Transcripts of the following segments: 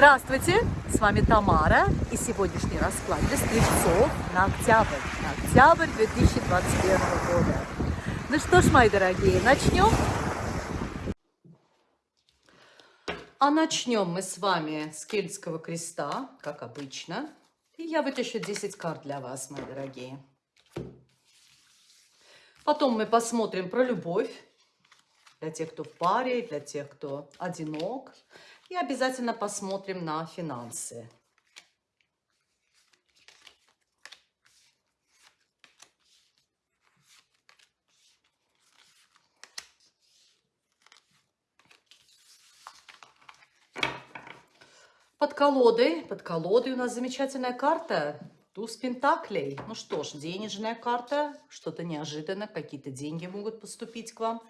Здравствуйте, с вами Тамара и сегодняшний расклад для стрельцов на октябрь, на октябрь 2021 года. Ну что ж, мои дорогие, начнем? А начнем мы с вами с Кельтского креста, как обычно. И я вытащу 10 карт для вас, мои дорогие. Потом мы посмотрим про любовь для тех, кто в паре, для тех, кто одинок. И обязательно посмотрим на финансы. Под колодой, под колодой у нас замечательная карта. Туз Пентаклей. Ну что ж, денежная карта, что-то неожиданно, какие-то деньги могут поступить к вам.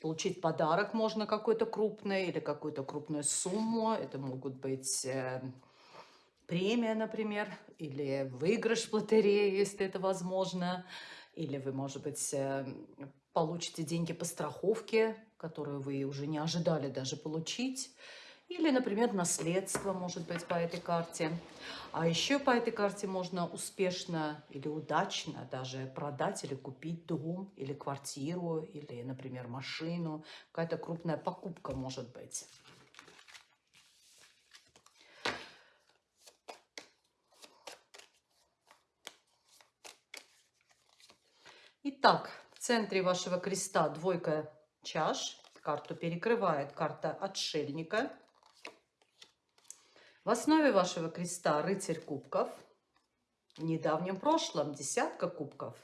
Получить подарок можно какой-то крупный или какую-то крупную сумму. Это могут быть э, премия, например, или выигрыш в лотерее, если это возможно. Или вы, может быть, э, получите деньги по страховке, которую вы уже не ожидали даже получить. Или, например, наследство может быть по этой карте. А еще по этой карте можно успешно или удачно даже продать или купить дом, или квартиру, или, например, машину. Какая-то крупная покупка может быть. Итак, в центре вашего креста двойка чаш. Карту перекрывает карта отшельника. В основе вашего креста рыцарь кубков. В недавнем прошлом десятка кубков.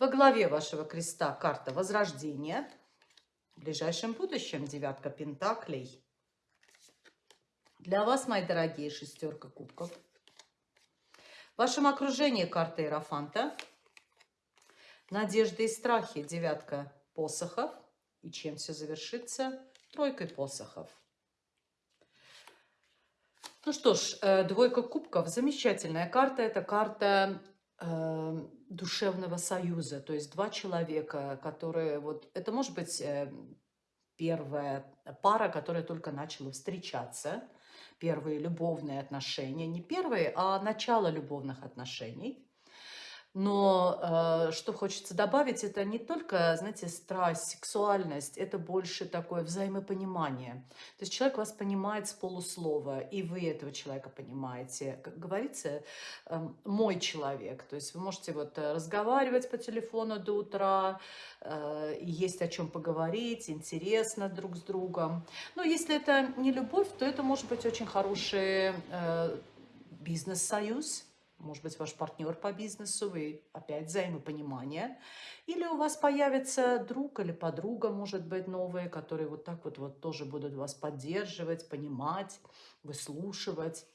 Во главе вашего креста карта возрождения. В ближайшем будущем девятка пентаклей. Для вас, мои дорогие, шестерка кубков. В вашем окружении карта Иерофанта. Надежды и страхи, девятка посохов. И чем все завершится? Тройкой посохов. Ну что ж, э, двойка кубков, замечательная карта. Это карта э, душевного союза, то есть два человека, которые вот, это может быть э, первая пара, которая только начала встречаться, первые любовные отношения, не первые, а начало любовных отношений. Но э, что хочется добавить, это не только, знаете, страсть, сексуальность, это больше такое взаимопонимание. То есть человек вас понимает с полуслова, и вы этого человека понимаете. Как говорится, э, мой человек. То есть вы можете вот э, разговаривать по телефону до утра, э, есть о чем поговорить, интересно друг с другом. Но если это не любовь, то это может быть очень хороший э, бизнес-союз, может быть, ваш партнер по бизнесу, вы опять взаимопонимание. Или у вас появится друг или подруга, может быть, новые, которые вот так вот, вот тоже будут вас поддерживать, понимать, выслушивать.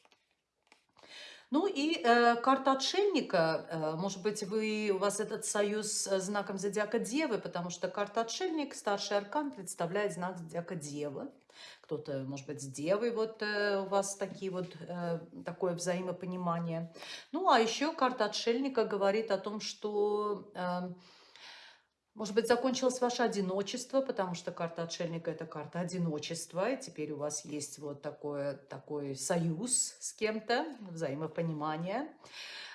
Ну и э, карта отшельника, э, может быть, вы, у вас этот союз с знаком зодиака Девы, потому что карта отшельник, старший аркан, представляет знак зодиака Девы кто-то, может быть, с девой вот э, у вас такие вот, э, такое взаимопонимание. Ну, а еще карта отшельника говорит о том, что... Э, может быть, закончилось ваше одиночество, потому что карта отшельника – это карта одиночества, и теперь у вас есть вот такое, такой союз с кем-то, взаимопонимание.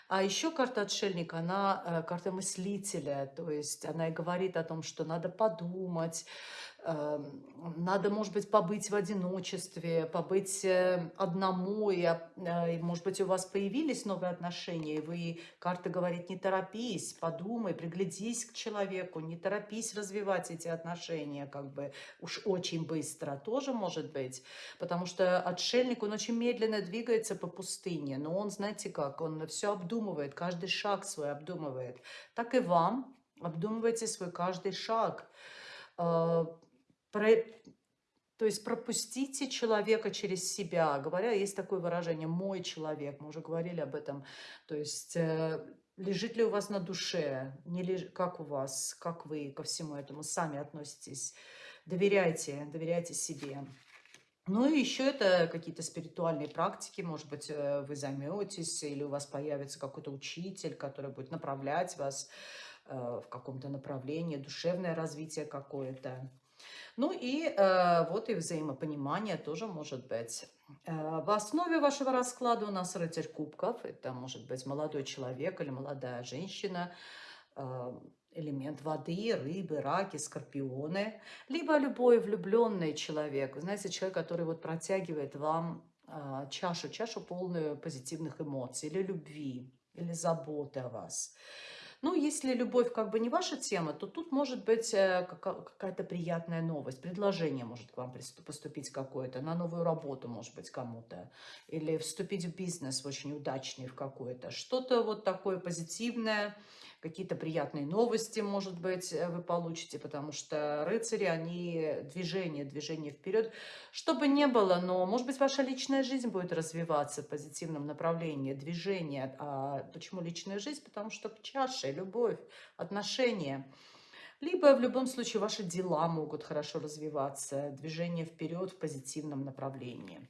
А еще карта отшельника, она э, карта мыслителя, то есть она и говорит о том, что надо подумать, надо, может быть, побыть в одиночестве, побыть э, одному, э, и, может быть, у вас появились новые отношения, и вы, карта говорит, не торопись, подумай, приглядись к человеку, не торопись развивать эти отношения, как бы уж очень быстро, тоже может быть, потому что отшельник, он очень медленно двигается по пустыне, но он, знаете как, он все обдумывает, каждый шаг свой обдумывает. Так и вам, обдумывайте свой каждый шаг, э, про, то есть пропустите человека через себя. Говоря, есть такое выражение «мой человек», мы уже говорили об этом. То есть э, лежит ли у вас на душе, не леж... как у вас, как вы ко всему этому сами относитесь. Доверяйте, доверяйте себе. Ну и еще это какие-то спиритуальные практики, может быть, э, вы займетесь, или у вас появится какой-то учитель, который будет направлять вас э, в каком-то направлении, душевное развитие какое-то. Ну и э, вот и взаимопонимание тоже может быть. Э, в основе вашего расклада у нас рыцарь кубков. Это может быть молодой человек или молодая женщина, э, элемент воды, рыбы, раки, скорпионы, либо любой влюбленный человек. Знаете, человек, который вот протягивает вам э, чашу, чашу полную позитивных эмоций или любви, или заботы о вас. Ну, если любовь как бы не ваша тема, то тут может быть э, какая-то приятная новость. Предложение может к вам поступить какое-то, на новую работу, может быть, кому-то. Или вступить в бизнес очень удачный в какой-то. Что-то вот такое позитивное, какие-то приятные новости, может быть, э, вы получите, потому что рыцари, они движение, движение вперед. Что бы ни было, но, может быть, ваша личная жизнь будет развиваться в позитивном направлении, движение. А почему личная жизнь? Потому что чаша, любовь, отношения. Либо в любом случае ваши дела могут хорошо развиваться, движение вперед в позитивном направлении.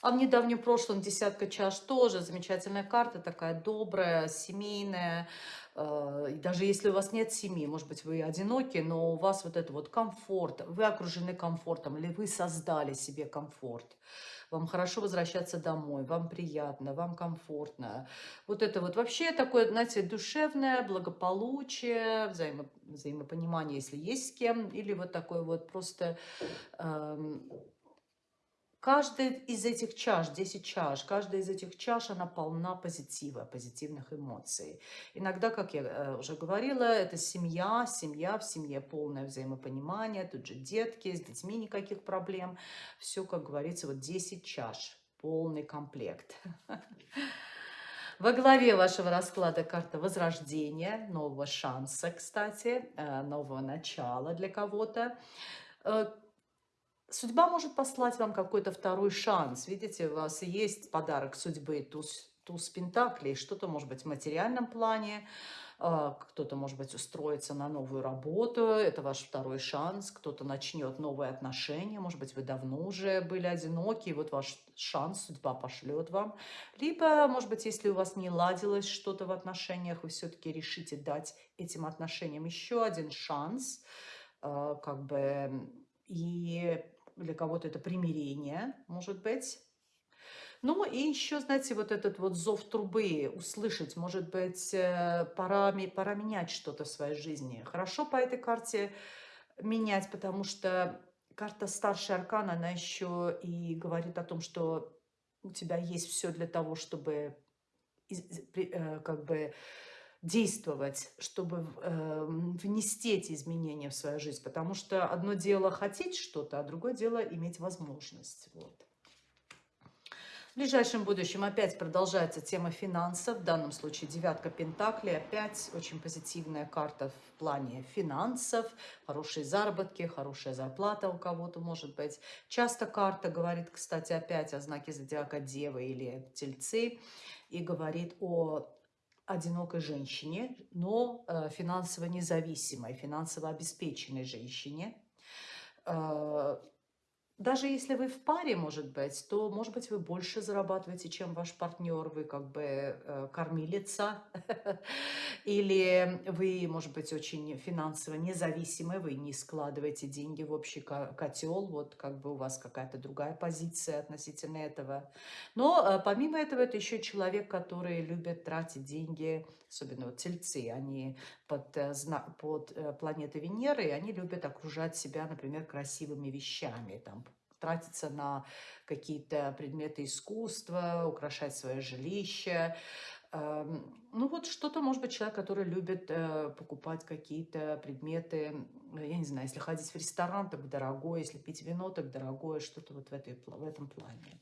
А в недавнем прошлом десятка чаш тоже замечательная карта, такая добрая, семейная. Э, даже если у вас нет семьи, может быть, вы одиноки, но у вас вот это вот комфорт, вы окружены комфортом, или вы создали себе комфорт. Вам хорошо возвращаться домой, вам приятно, вам комфортно. Вот это вот вообще такое, знаете, душевное благополучие, взаимо, взаимопонимание, если есть с кем, или вот такое вот просто... Эм, Каждая из этих чаш, 10 чаш, каждая из этих чаш, она полна позитива, позитивных эмоций. Иногда, как я э, уже говорила, это семья, семья, в семье полное взаимопонимание, тут же детки, с детьми никаких проблем. Все, как говорится, вот 10 чаш, полный комплект. Во главе вашего расклада карта возрождения, нового шанса, кстати, э, нового начала для кого-то э, Судьба может послать вам какой-то второй шанс. Видите, у вас есть подарок судьбы, туз, туз пентаклей, что-то может быть в материальном плане, а, кто-то, может быть, устроится на новую работу, это ваш второй шанс, кто-то начнет новые отношения, может быть, вы давно уже были одиноки, и вот ваш шанс судьба пошлет вам. Либо, может быть, если у вас не ладилось что-то в отношениях, вы все-таки решите дать этим отношениям еще один шанс, а, как бы, и для кого-то это примирение, может быть. Ну и еще, знаете, вот этот вот зов трубы услышать, может быть, э, пора, пора менять что-то в своей жизни. Хорошо по этой карте менять, потому что карта старший аркан, она еще и говорит о том, что у тебя есть все для того, чтобы э, как бы действовать, чтобы э, внести эти изменения в свою жизнь. Потому что одно дело хотеть что-то, а другое дело иметь возможность. Вот. В ближайшем будущем опять продолжается тема финансов. В данном случае девятка пентаклей. Опять очень позитивная карта в плане финансов. Хорошие заработки, хорошая зарплата у кого-то может быть. Часто карта говорит, кстати, опять о знаке зодиака Девы или Тельцы. И говорит о одинокой женщине, но э, финансово независимой, финансово обеспеченной женщине. Даже если вы в паре, может быть, то, может быть, вы больше зарабатываете, чем ваш партнер, вы как бы э, кормилица, или вы, может быть, очень финансово независимы, вы не складываете деньги в общий котел, вот как бы у вас какая-то другая позиция относительно этого. Но э, помимо этого, это еще человек, который любит тратить деньги, особенно вот тельцы, они под, э, под э, планетой Венеры, они любят окружать себя, например, красивыми вещами, там, тратиться на какие-то предметы искусства, украшать свое жилище. Эм, ну вот что-то, может быть, человек, который любит э, покупать какие-то предметы, я не знаю, если ходить в ресторан, так дорогое, если пить вино, так дорогое, что-то вот в, этой, в этом плане.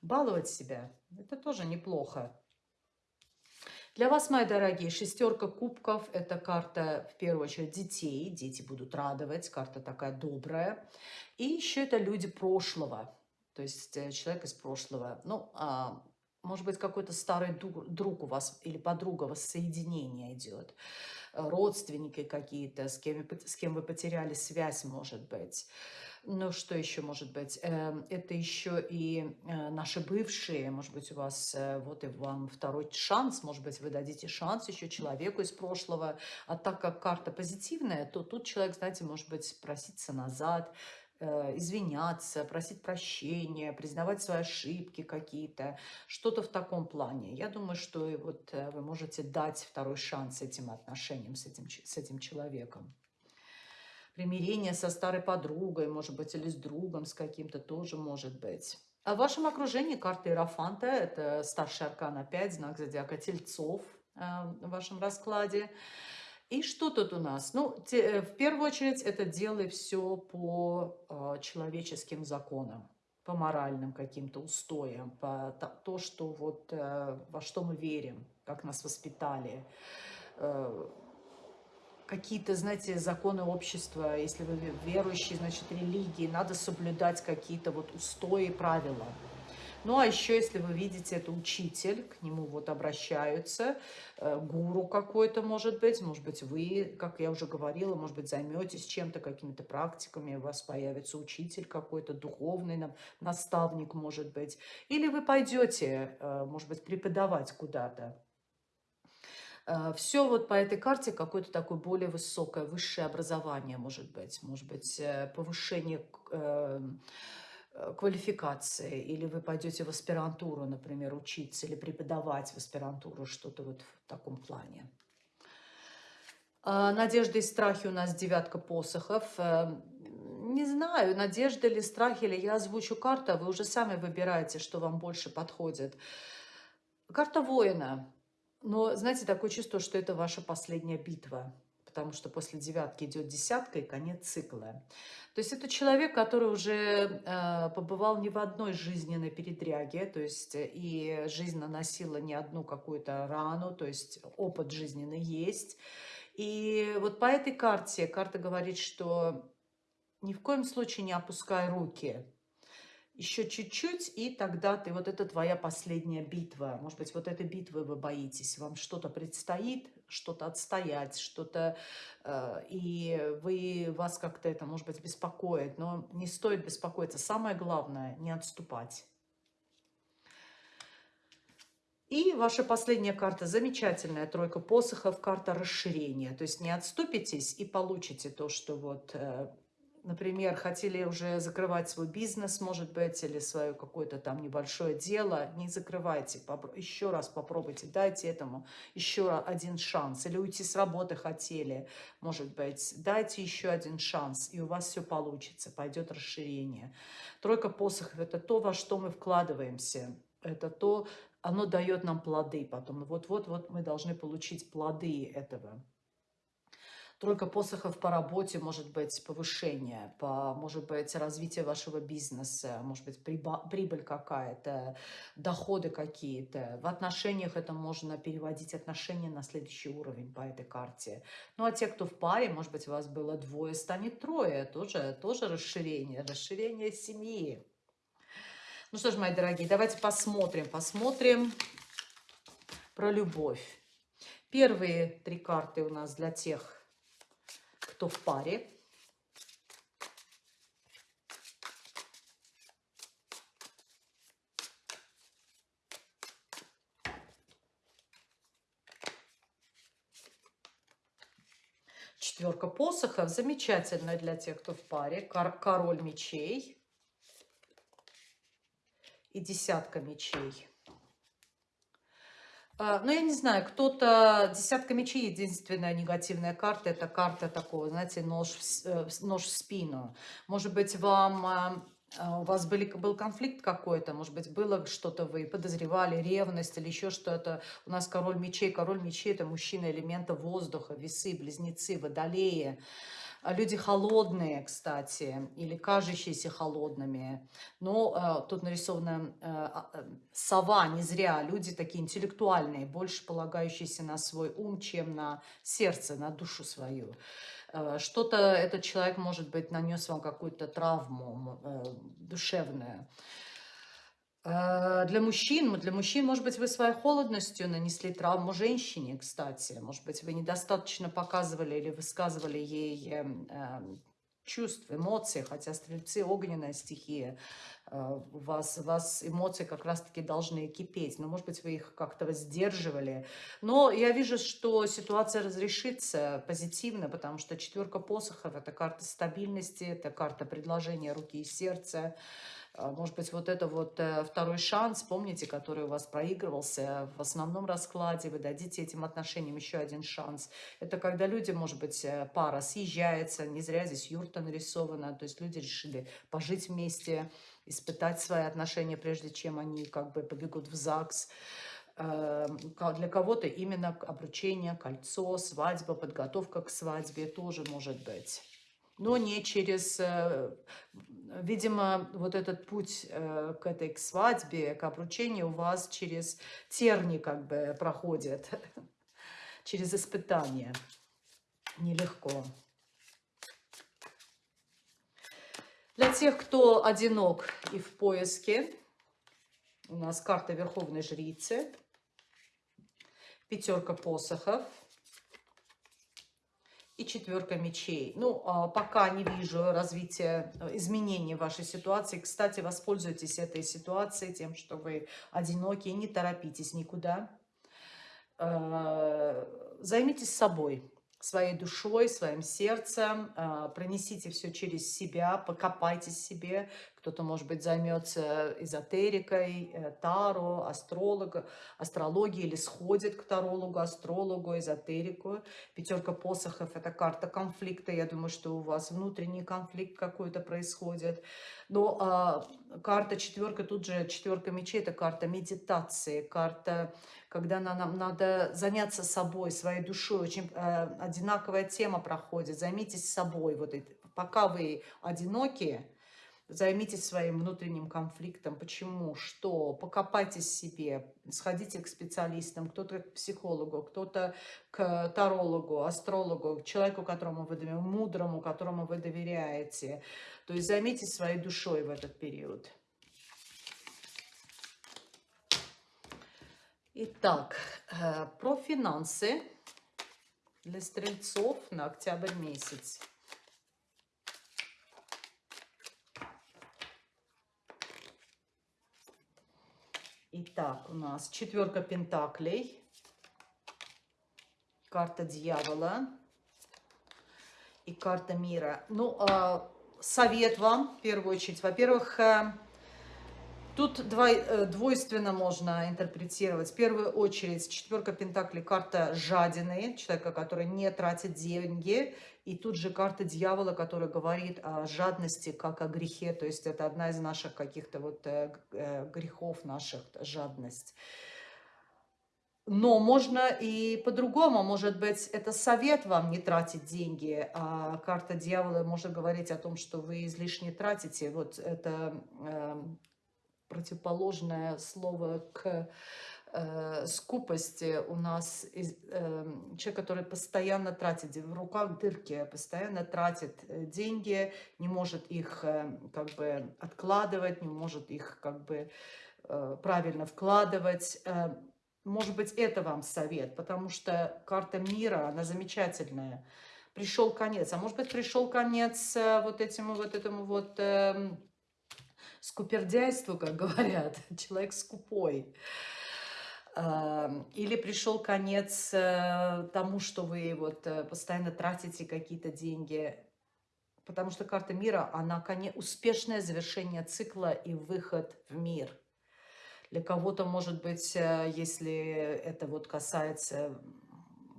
Баловать себя, это тоже неплохо. Для вас, мои дорогие, шестерка кубков – это карта, в первую очередь, детей. Дети будут радовать, карта такая добрая. И еще это люди прошлого, то есть э, человек из прошлого. Ну, а может быть, какой-то старый друг у вас или подруга воссоединение идет, родственники какие-то, с кем, с кем вы потеряли связь, может быть. Ну, что еще может быть? Эм, это еще и э, наши бывшие, может быть, у вас э, вот и вам второй шанс, может быть, вы дадите шанс еще человеку из прошлого. А так как карта позитивная, то тут человек, знаете, может быть, проситься назад, э, извиняться, просить прощения, признавать свои ошибки какие-то, что-то в таком плане. Я думаю, что и вот вы можете дать второй шанс этим отношениям с этим, с этим человеком примирение со старой подругой, может быть, или с другом, с каким-то тоже может быть. А в вашем окружении карта Иерофанта, это старший аркан опять, знак зодиака Тельцов э, в вашем раскладе. И что тут у нас? Ну, те, э, в первую очередь, это делай все по э, человеческим законам, по моральным каким-то устоям, по то, то что вот, э, во что мы верим, как нас воспитали, э, какие-то, знаете, законы общества, если вы верующий, значит, религии, надо соблюдать какие-то вот устои, правила. Ну, а еще, если вы видите, это учитель, к нему вот обращаются, э, гуру какой-то, может быть, может быть, вы, как я уже говорила, может быть, займетесь чем-то, какими-то практиками, у вас появится учитель какой-то, духовный наставник, может быть, или вы пойдете, э, может быть, преподавать куда-то. Э, Все вот по этой карте какое-то такое более высокое, высшее образование, может быть. Может быть, э, повышение эм, э, квалификации, или вы пойдете в аспирантуру, например, учиться, или преподавать в аспирантуру, что-то вот в таком плане. Надежды и страхи у нас девятка посохов. Эм, не знаю, надежда или страхи, или я озвучу карту, а вы уже сами выбираете, что вам больше подходит. Карта воина. Но, знаете, такое чувство, что это ваша последняя битва, потому что после девятки идет десятка и конец цикла. То есть это человек, который уже э, побывал не в одной жизненной передряге, то есть э, и жизнь наносила не одну какую-то рану, то есть опыт жизненный есть. И вот по этой карте, карта говорит, что ни в коем случае не опускай руки, еще чуть-чуть, и тогда ты, вот это твоя последняя битва. Может быть, вот этой битвы вы боитесь, вам что-то предстоит, что-то отстоять, что-то, э, и вы, вас как-то это, может быть, беспокоит, но не стоит беспокоиться. Самое главное, не отступать. И ваша последняя карта замечательная, тройка посохов, карта расширения. То есть не отступитесь и получите то, что вот э, например, хотели уже закрывать свой бизнес, может быть, или свое какое-то там небольшое дело, не закрывайте, еще раз попробуйте, дайте этому еще один шанс. Или уйти с работы хотели, может быть, дайте еще один шанс, и у вас все получится, пойдет расширение. Тройка посохов – это то, во что мы вкладываемся, это то, оно дает нам плоды потом. Вот-вот-вот мы должны получить плоды этого. Тройка посохов по работе, может быть, повышение, по, может быть, развитие вашего бизнеса, может быть, прибыль какая-то, доходы какие-то. В отношениях это можно переводить отношения на следующий уровень по этой карте. Ну, а те, кто в паре, может быть, у вас было двое, станет трое. Тоже, тоже расширение, расширение семьи. Ну что ж, мои дорогие, давайте посмотрим, посмотрим про любовь. Первые три карты у нас для тех, кто в паре. Четверка посохов. Замечательная для тех, кто в паре. Король мечей. И десятка мечей. А, ну, я не знаю, кто-то... Десятка мечей, единственная негативная карта, это карта такого, знаете, нож в, э, нож в спину. Может быть, вам... А, а, у вас были, был конфликт какой-то, может быть, было что-то, вы подозревали, ревность или еще что-то. У нас король мечей. Король мечей – это мужчина элемента воздуха, весы, близнецы, водолеи. А люди холодные, кстати, или кажущиеся холодными. Но э, тут нарисована э, э, сова, не зря. Люди такие интеллектуальные, больше полагающиеся на свой ум, чем на сердце, на душу свою. Э, Что-то этот человек, может быть, нанес вам какую-то травму э, душевную. Э, для мужчин, для мужчин, может быть, вы своей холодностью нанесли травму женщине, кстати. Может быть, вы недостаточно показывали или высказывали ей э, э, чувств, эмоций, хотя стрельцы огненная стихия. Э, у вас, у вас эмоции как раз-таки должны кипеть, но, может быть, вы их как-то сдерживали. Но я вижу, что ситуация разрешится позитивно, потому что четверка посохов – это карта стабильности, это карта предложения руки и сердца. А, может быть, вот это вот э, второй шанс, помните, который у вас проигрывался в основном раскладе, вы дадите этим отношениям еще один шанс. Это когда люди, может быть, э, пара съезжается, не зря здесь юрта нарисована, то есть люди решили пожить вместе, испытать свои отношения, прежде чем они как бы побегут в ЗАГС. Эм, для кого-то именно обручение, кольцо, свадьба, подготовка к свадьбе тоже может быть но не через, э, видимо, вот этот путь э, к этой к свадьбе, к обручению у вас через терни как бы проходит, через испытания. Нелегко. Для тех, кто одинок и в поиске, у нас карта Верховной Жрицы, пятерка посохов – и четверка мечей. Ну, а, пока не вижу развития, э, изменений в вашей ситуации. Кстати, воспользуйтесь этой ситуацией тем, что вы одиноки, не торопитесь никуда. Э, займитесь собой своей душой, своим сердцем, а, пронесите все через себя, покопайтесь себе. Кто-то, может быть, займется эзотерикой, э, таро, астролог, астрологией или сходит к тарологу, астрологу, эзотерику. Пятерка посохов – это карта конфликта. Я думаю, что у вас внутренний конфликт какой-то происходит. Но а, карта четверка, тут же четверка мечей – это карта медитации, карта когда нам надо заняться собой, своей душой. Очень э, одинаковая тема проходит. Займитесь собой. Вот это, пока вы одиноки, займитесь своим внутренним конфликтом. Почему? Что? Покопайтесь себе. Сходите к специалистам. Кто-то к психологу, кто-то к тарологу, астрологу, человеку, которому вы доверяете, мудрому, которому вы доверяете. То есть займитесь своей душой в этот период. Итак, э, про финансы для стрельцов на октябрь месяц. Итак, у нас четверка пентаклей, карта дьявола и карта мира. Ну, а, совет вам, в первую очередь. Во-первых, э, Тут э, двойственно можно интерпретировать. В первую очередь, четверка пентаклей, карта жадины, человека, который не тратит деньги. И тут же карта дьявола, которая говорит о жадности, как о грехе. То есть это одна из наших каких-то вот э, э, грехов наших, жадность. Но можно и по-другому, может быть, это совет вам не тратить деньги, а карта дьявола может говорить о том, что вы излишне тратите. Вот это эм, противоположное слово к э, скупости у нас э, человек, который постоянно тратит, в руках дырки, постоянно тратит э, деньги, не может их э, как бы откладывать, не может их как бы э, правильно вкладывать. Э, может быть, это вам совет, потому что карта мира, она замечательная. Пришел конец. А может быть, пришел конец э, вот этому вот этому вот... скупердяйству, как говорят, человек скупой. Или пришел конец э, тому, что вы вот э, постоянно тратите какие-то деньги. Потому что карта мира, она успешное завершение цикла и выход в мир. Для кого-то, может быть, э, если это вот касается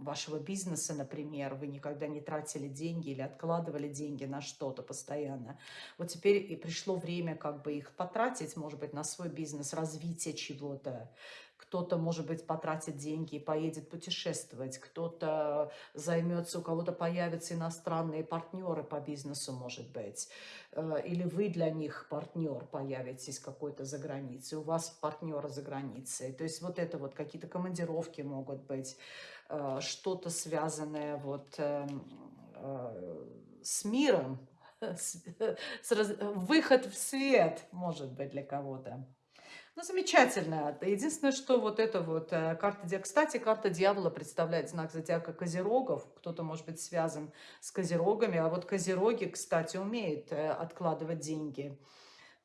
вашего бизнеса, например, вы никогда не тратили деньги или откладывали деньги на что-то постоянно. Вот теперь и пришло время как бы их потратить, может быть, на свой бизнес, развитие чего-то. Кто-то, может быть, потратит деньги и поедет путешествовать, кто-то займется, у кого-то появятся иностранные партнеры по бизнесу, может быть. Э, или вы для них партнер появитесь какой-то за границей, у вас партнеры за границей. То есть вот это вот какие-то командировки могут быть, что-то связанное вот эм, э, с миром, с, с, выход в свет, может быть, для кого-то. Ну, замечательно. Единственное, что вот это вот э, карта. Кстати, карта дьявола представляет знак зодиака Козерогов. Кто-то может быть связан с Козерогами. А вот Козероги, кстати, умеют э, откладывать деньги.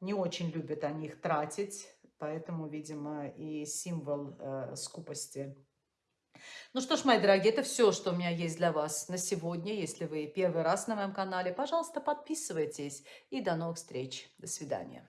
Не очень любят они их тратить. Поэтому, видимо, и символ э, скупости. Ну что ж, мои дорогие, это все, что у меня есть для вас на сегодня. Если вы первый раз на моем канале, пожалуйста, подписывайтесь. И до новых встреч. До свидания.